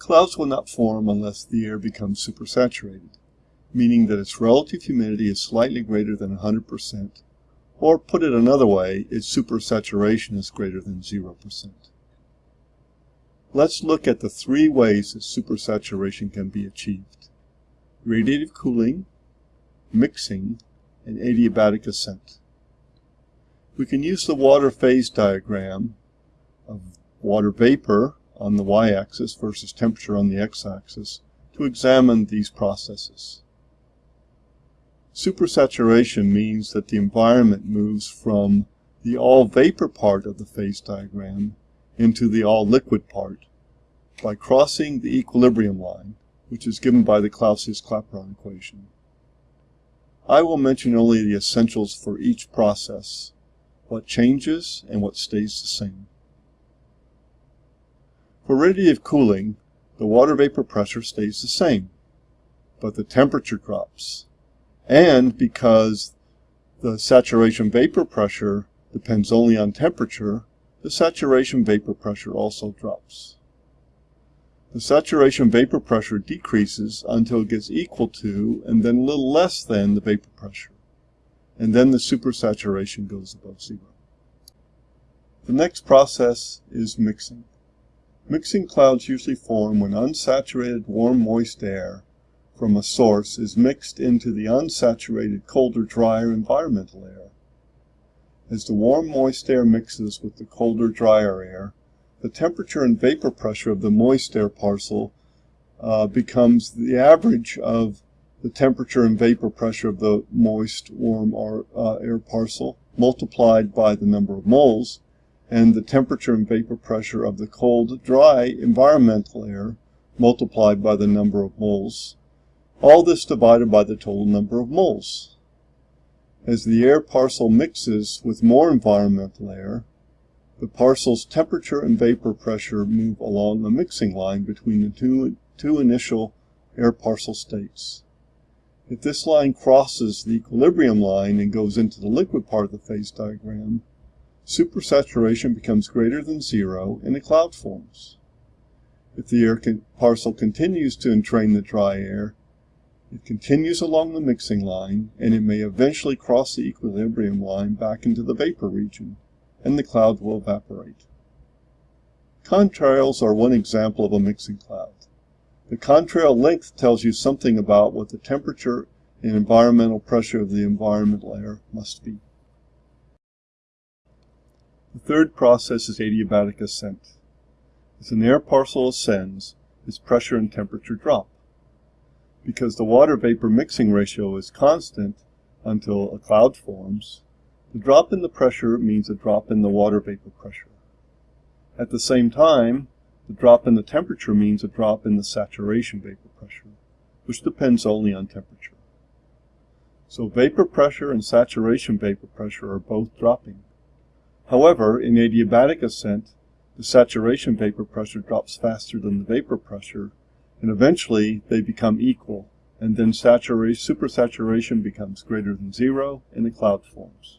Clouds will not form unless the air becomes supersaturated, meaning that its relative humidity is slightly greater than 100%, or put it another way, its supersaturation is greater than 0%. Let's look at the three ways that supersaturation can be achieved. Radiative cooling, mixing, and adiabatic ascent. We can use the water phase diagram of water vapor on the y-axis versus temperature on the x-axis to examine these processes. Supersaturation means that the environment moves from the all vapor part of the phase diagram into the all liquid part by crossing the equilibrium line, which is given by the Clausius-Clapeyron equation. I will mention only the essentials for each process, what changes and what stays the same. For radiative cooling, the water vapor pressure stays the same, but the temperature drops. And because the saturation vapor pressure depends only on temperature, the saturation vapor pressure also drops. The saturation vapor pressure decreases until it gets equal to and then a little less than the vapor pressure. And then the supersaturation goes above zero. The next process is mixing. Mixing clouds usually form when unsaturated warm moist air from a source is mixed into the unsaturated colder drier environmental air. As the warm moist air mixes with the colder drier air, the temperature and vapor pressure of the moist air parcel uh, becomes the average of the temperature and vapor pressure of the moist warm uh, air parcel multiplied by the number of moles and the temperature and vapor pressure of the cold dry environmental air multiplied by the number of moles. All this divided by the total number of moles. As the air parcel mixes with more environmental air, the parcel's temperature and vapor pressure move along a mixing line between the two, two initial air parcel states. If this line crosses the equilibrium line and goes into the liquid part of the phase diagram, supersaturation becomes greater than zero and a cloud forms. If the air parcel continues to entrain the dry air, it continues along the mixing line and it may eventually cross the equilibrium line back into the vapor region and the cloud will evaporate. Contrails are one example of a mixing cloud. The contrail length tells you something about what the temperature and environmental pressure of the environmental air must be. The third process is adiabatic ascent. As an air parcel ascends, its pressure and temperature drop. Because the water vapor mixing ratio is constant until a cloud forms, the drop in the pressure means a drop in the water vapor pressure. At the same time, the drop in the temperature means a drop in the saturation vapor pressure, which depends only on temperature. So vapor pressure and saturation vapor pressure are both dropping. However, in adiabatic ascent, the saturation vapor pressure drops faster than the vapor pressure, and eventually they become equal, and then supersaturation becomes greater than zero and a cloud forms.